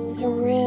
surreal.